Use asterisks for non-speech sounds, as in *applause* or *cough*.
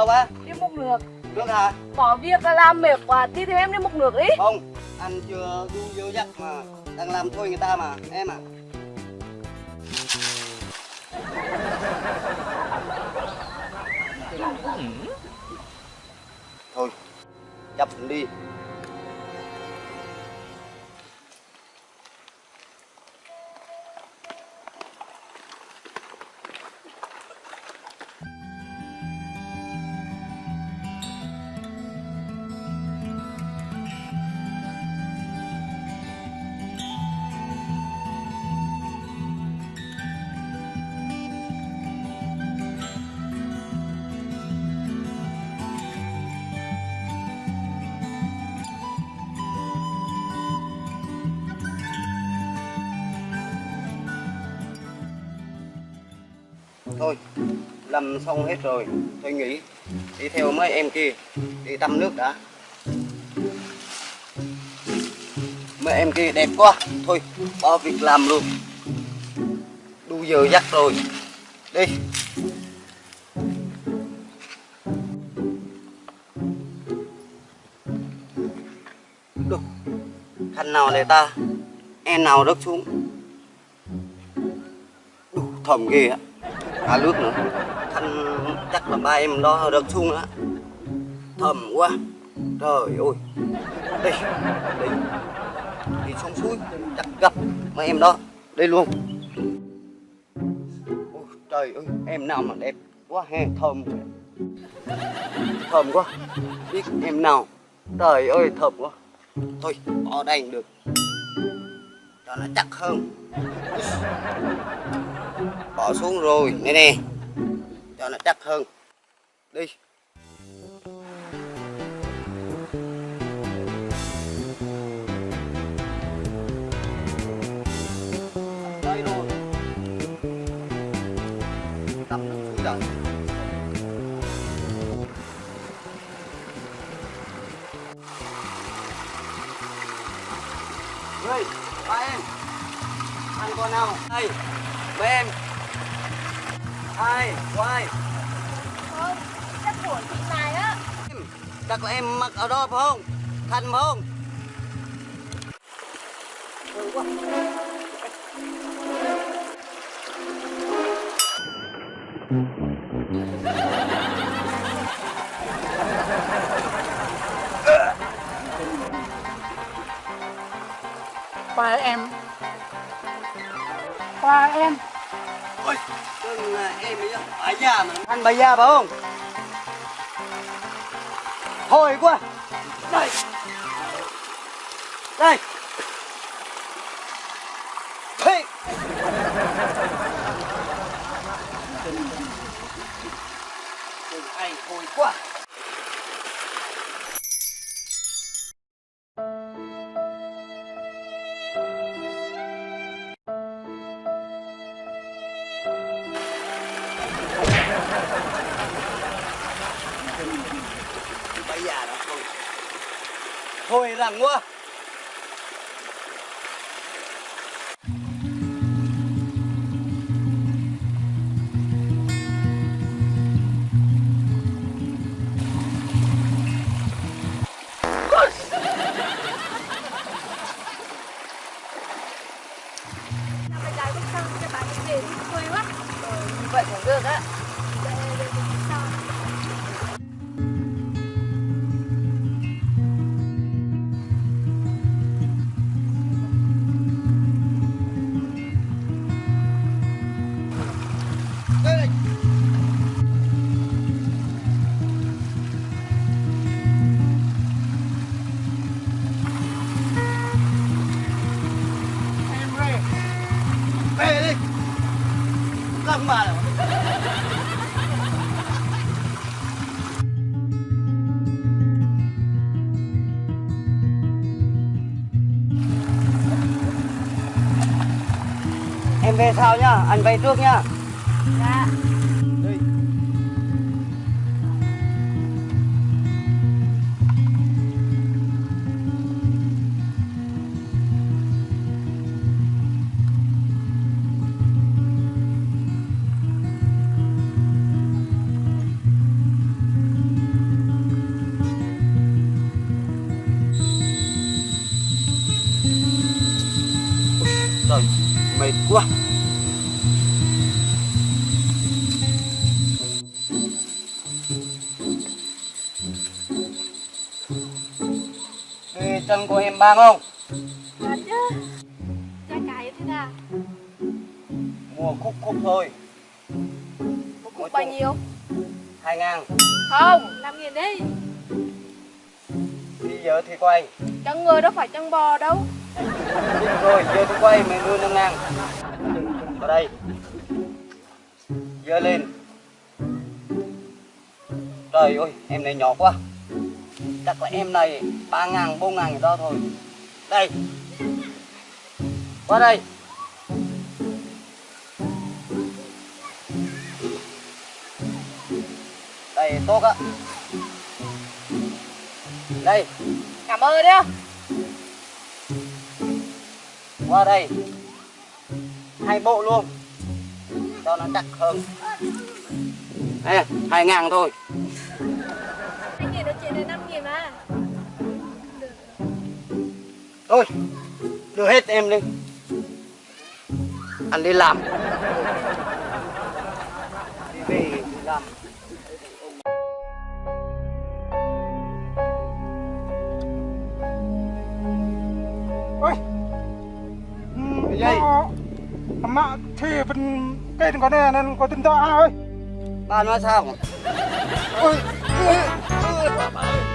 đâu á? Đi múc nước Nước hả? Có việc là làm mệt quá Đi theo em đi múc nước đi Không, anh chưa đu vô dắt mà Đang làm thôi người ta mà, em à *laughs* Thôi, chấp đi Thôi, lâm xong hết rồi tôi nghỉ. Đi theo mấy em kia Đi tắm nước đã. Mấy em kia đẹp quá. Thôi, bỏ việc làm luôn. Đu giờ dắt rồi. Đi. Được. Khăn nào để ta? Em nào rớt xuống? Đủ thầm ghê á cả nước nữa. Thanh chắc là ba em đó đợt xuống á. Thầm quá. Trời ơi. Đi đi đi xuống suối chắc gặp mấy em đó. Đi luôn. Ôi, trời ơi em nào mà đẹp quá he thơm thơm quá. Biết em nào. Trời ơi thơm quá. Thôi ở đây được. Cho nó chắc hơn bỏ xuống rồi nè nè. Cho nó chắc hơn. Đi. Đây rồi tắm nước suối rồi Ơi, ba em. Ăn con nào? Đây mấy em ai? Quay Không, chắc của chị này á. Chắc là em mặc ở đó phải không? Thành phải không? Ừ, quá. Qua em. Qua em Ôi, đừng là em ấy bà già mà. Anh bà già phải không? Thôi quá. Đây. Đây. Thế. Đừng thôi quá thôi rằng quá về sau nhá, anh về trước nhá. Dạ. Đi. mệt quá chân của em bang không? Thật chứ Giá cả như thế nào? Mua khúc khúc thôi. Một cục bao nhiêu? Hai ngàn. Không 5 nghìn đi. Bây giờ thì quay Chân người đâu phải chân bò đâu. Được rồi, giờ tôi quay mày đưa năm ngàn. Vào đây. Dơ lên. Trời ơi, em này nhỏ quá Chắc là em này ba ngàn, bốn ngàn gì đó thôi. Đây. Qua đây. Đây, tốt á. Đây, Cảm ơn nhá. Qua đây. Hai bộ luôn. Cho nó chắc hơn. Ê, hai ngàn thôi 5.000 Thôi Đưa hết em đi Anh đi làm. Đi về làm. Ôi. Ừ, Cái gì? Mà thì bên cây đừng có nè nên có tin to ai ơi. Bà nói sao? Ôi Ôi ôi, bà ơi.